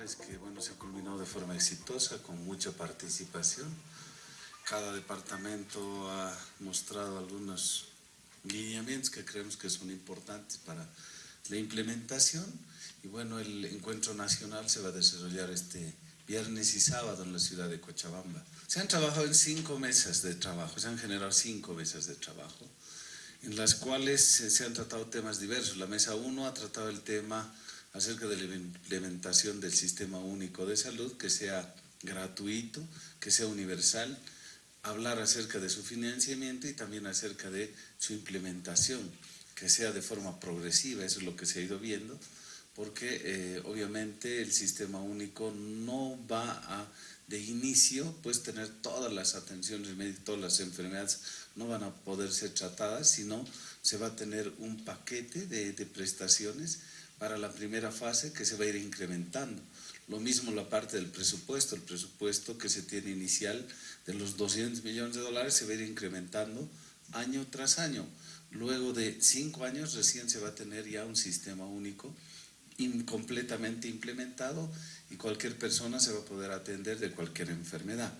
es que bueno, se culminó de forma exitosa, con mucha participación. Cada departamento ha mostrado algunos lineamientos que creemos que son importantes para la implementación. Y bueno, el encuentro nacional se va a desarrollar este viernes y sábado en la ciudad de Cochabamba. Se han trabajado en cinco mesas de trabajo, se han generado cinco mesas de trabajo, en las cuales se, han tratado temas diversos. La mesa 1 ha tratado el tema acerca de la implementación del Sistema Único de Salud, que sea gratuito, que sea universal, hablar acerca de su financiamiento y también acerca de su implementación, que sea de forma progresiva, eso es lo que se ha ido viendo, porque eh, obviamente el sistema único no va a de inicio pues tener todas las atenciones médicas, todas las enfermedades no van a poder ser tratadas, sino se va a tener un paquete de, de prestaciones para la primera fase que se va a ir incrementando. Lo mismo la parte del presupuesto, el presupuesto que se tiene inicial de los 200 millones de dólares se va a ir incrementando año tras año. Luego de cinco años recién se va a tener ya un sistema único completamente implementado y cualquier persona se va a poder atender de cualquier enfermedad.